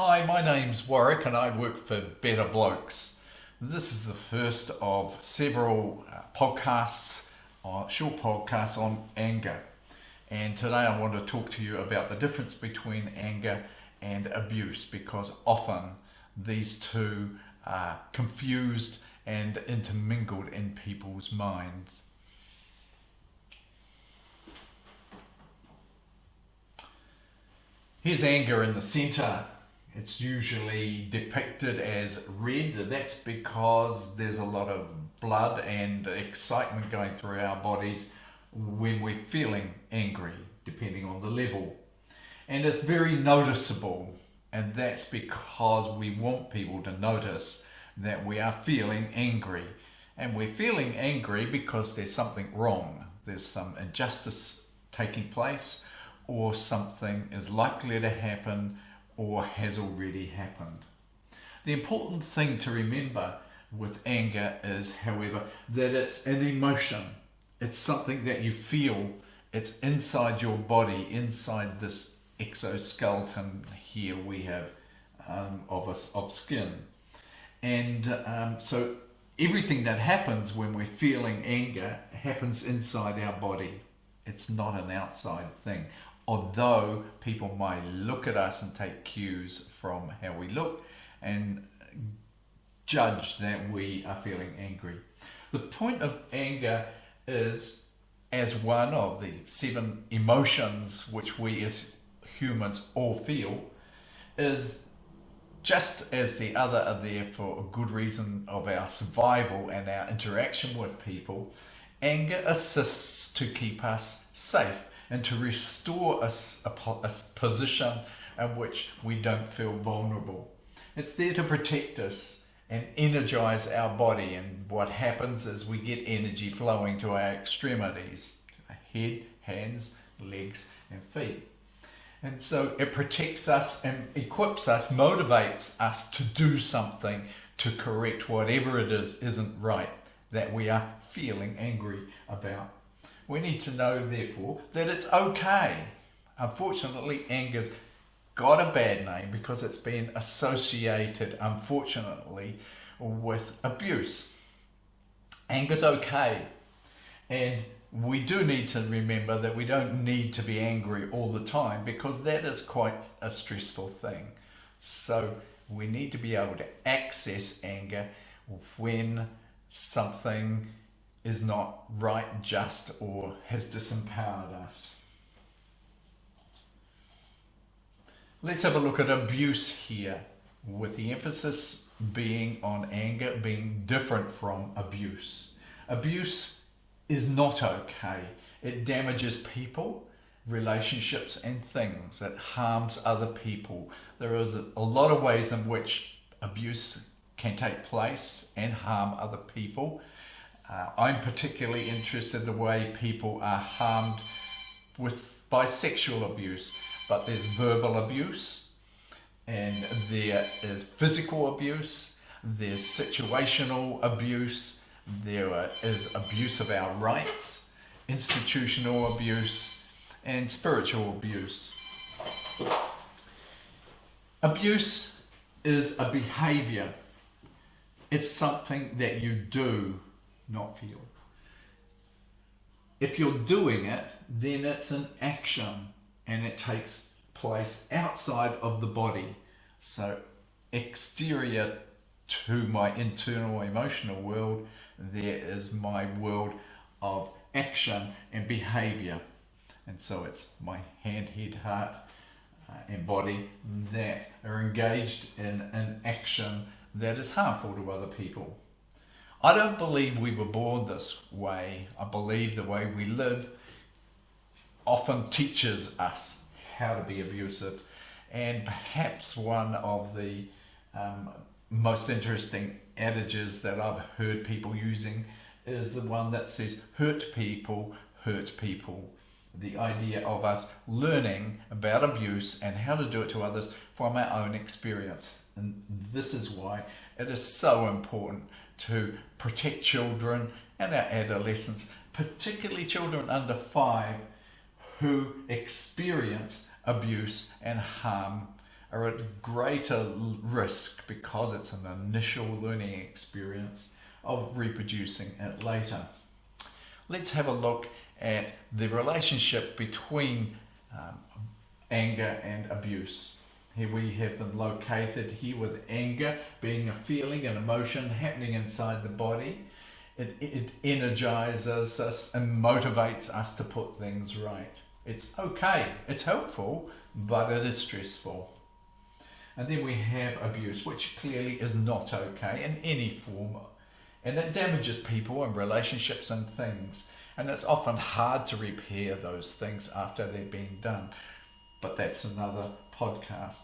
Hi, my name's Warwick and I work for Better Blokes. This is the first of several uh, podcasts, uh, short podcasts on anger. And today I want to talk to you about the difference between anger and abuse because often these two are confused and intermingled in people's minds. Here's anger in the center. It's usually depicted as red. That's because there's a lot of blood and excitement going through our bodies when we're feeling angry, depending on the level. And it's very noticeable, and that's because we want people to notice that we are feeling angry. And we're feeling angry because there's something wrong, there's some injustice taking place, or something is likely to happen or has already happened. The important thing to remember with anger is, however, that it's an emotion. It's something that you feel. It's inside your body, inside this exoskeleton here we have um, of, us, of skin. And um, so everything that happens when we're feeling anger happens inside our body. It's not an outside thing. Although people might look at us and take cues from how we look and judge that we are feeling angry. The point of anger is as one of the seven emotions which we as humans all feel is just as the other are there for a good reason of our survival and our interaction with people, anger assists to keep us safe and to restore us a, a position in which we don't feel vulnerable. It's there to protect us and energize our body and what happens is we get energy flowing to our extremities, our head, hands, legs and feet. And so it protects us and equips us, motivates us to do something to correct whatever it is isn't right that we are feeling angry about. We need to know, therefore, that it's okay. Unfortunately, anger's got a bad name because it's been associated, unfortunately, with abuse. Anger's okay. And we do need to remember that we don't need to be angry all the time because that is quite a stressful thing. So we need to be able to access anger when something is not right, just, or has disempowered us. Let's have a look at abuse here, with the emphasis being on anger being different from abuse. Abuse is not okay. It damages people, relationships and things. It harms other people. There is a lot of ways in which abuse can take place and harm other people. Uh, I'm particularly interested in the way people are harmed with by sexual abuse, but there's verbal abuse and there is physical abuse, there's situational abuse, there is abuse of our rights, institutional abuse, and spiritual abuse. Abuse is a behavior. It's something that you do not feel. If you're doing it, then it's an action and it takes place outside of the body. So exterior to my internal emotional world, there is my world of action and behavior. And so it's my hand, head, heart, uh, and body that are engaged in an action that is harmful to other people. I don't believe we were born this way. I believe the way we live often teaches us how to be abusive. And perhaps one of the um, most interesting adages that I've heard people using is the one that says, hurt people, hurt people. The idea of us learning about abuse and how to do it to others from our own experience. And this is why it is so important to protect children and our adolescents, particularly children under five who experience abuse and harm are at greater risk because it's an initial learning experience of reproducing it later. Let's have a look at the relationship between um, anger and abuse. Here we have them located here with anger being a feeling, an emotion happening inside the body. It, it energizes us and motivates us to put things right. It's okay, it's helpful, but it is stressful. And then we have abuse, which clearly is not okay in any form. And it damages people and relationships and things. And it's often hard to repair those things after they've been done. But that's another podcast.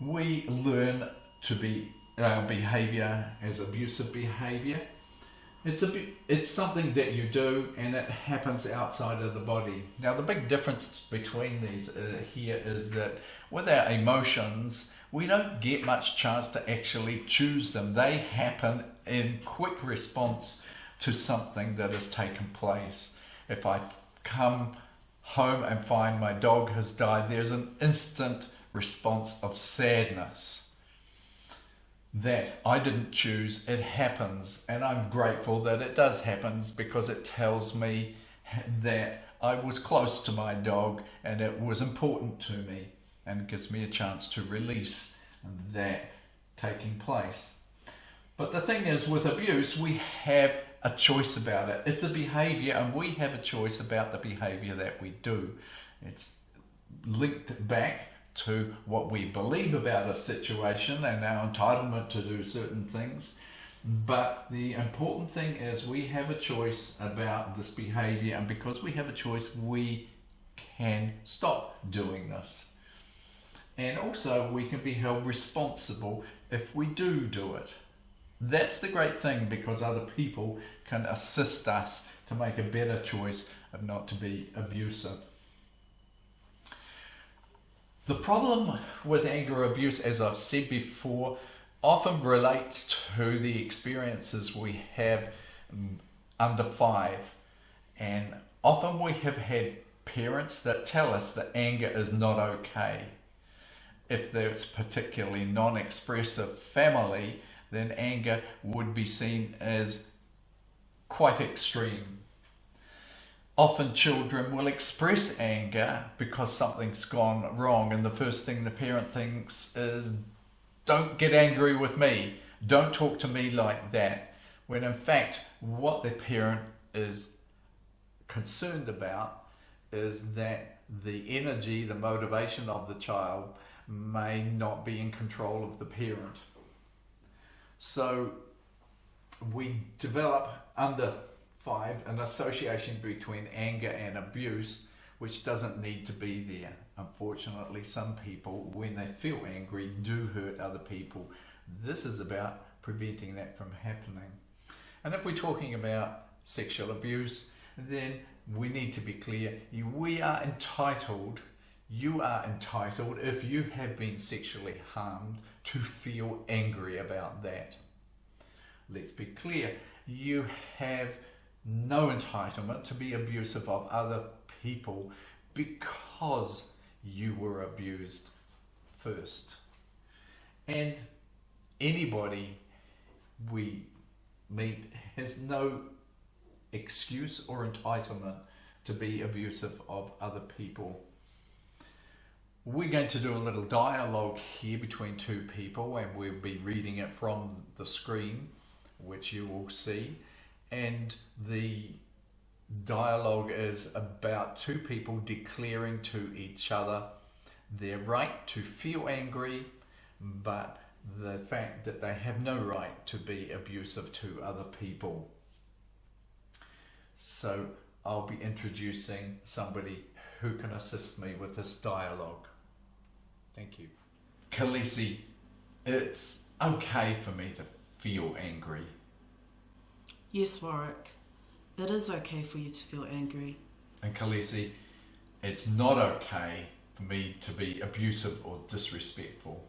We learn to be our behavior as abusive behavior. It's a it's something that you do and it happens outside of the body. Now the big difference between these uh, here is that with our emotions, we don't get much chance to actually choose them. They happen in quick response to something that has taken place. If I come home and find my dog has died, there's an instant response of sadness that I didn't choose, it happens, and I'm grateful that it does happen because it tells me that I was close to my dog and it was important to me and gives me a chance to release that taking place. But the thing is, with abuse, we have a choice about it. It's a behavior, and we have a choice about the behavior that we do. It's linked back to what we believe about a situation and our entitlement to do certain things. But the important thing is we have a choice about this behavior, and because we have a choice, we can stop doing this. And also, we can be held responsible if we do do it. That's the great thing because other people can assist us to make a better choice of not to be abusive. The problem with anger abuse, as I've said before, often relates to the experiences we have mm, under five. And often we have had parents that tell us that anger is not okay. If there's particularly non-expressive family, then anger would be seen as quite extreme. Often children will express anger because something's gone wrong and the first thing the parent thinks is, don't get angry with me, don't talk to me like that. When in fact, what the parent is concerned about is that the energy, the motivation of the child may not be in control of the parent. So we develop under five an association between anger and abuse, which doesn't need to be there. Unfortunately, some people, when they feel angry, do hurt other people. This is about preventing that from happening. And if we're talking about sexual abuse, then we need to be clear. We are entitled, you are entitled, if you have been sexually harmed, to feel angry about that. Let's be clear, you have no entitlement to be abusive of other people because you were abused first. And anybody we meet has no excuse or entitlement to be abusive of other people. We're going to do a little dialogue here between two people and we'll be reading it from the screen, which you will see. And the dialogue is about two people declaring to each other their right to feel angry, but the fact that they have no right to be abusive to other people. So I'll be introducing somebody who can assist me with this dialogue. Thank you. Khaleesi, it's okay for me to feel angry. Yes, Warwick. It is okay for you to feel angry. And Khaleesi, it's not okay for me to be abusive or disrespectful.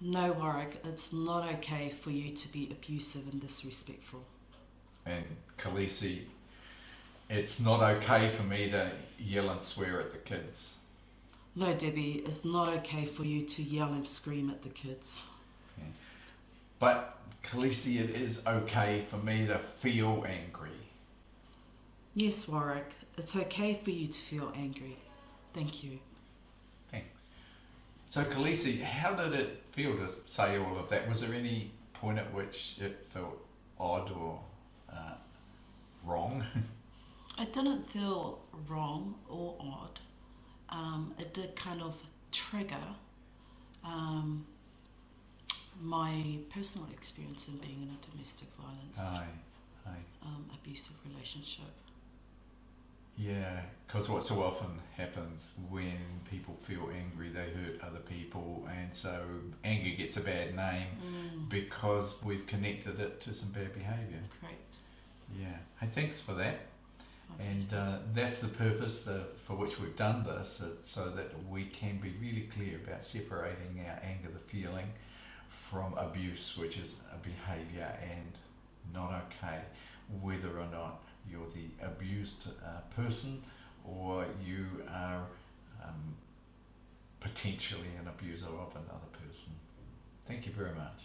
No, Warwick, it's not okay for you to be abusive and disrespectful. And Khaleesi, it's not okay for me to yell and swear at the kids. No, Debbie, it's not okay for you to yell and scream at the kids. But Khaleesi, it is okay for me to feel angry. Yes, Warwick, it's okay for you to feel angry. Thank you. Thanks. So Khaleesi, how did it feel to say all of that? Was there any point at which it felt odd or uh, wrong? It didn't feel wrong or odd. Um, it did kind of trigger um, my personal experience in being in a domestic violence, Aye, aye. um, abusive relationship. Yeah, because what so often happens when people feel angry, they hurt other people, and so anger gets a bad name Mm, because we've connected it to some bad behaviour. correct. Yeah, hey, thanks for that. And uh, that's the purpose the, for which we've done this, uh, so that we can be really clear about separating our anger, the feeling, from abuse, which is a behaviour and not okay, whether or not you're the abused uh, person or you are um, potentially an abuser of another person. Thank you very much.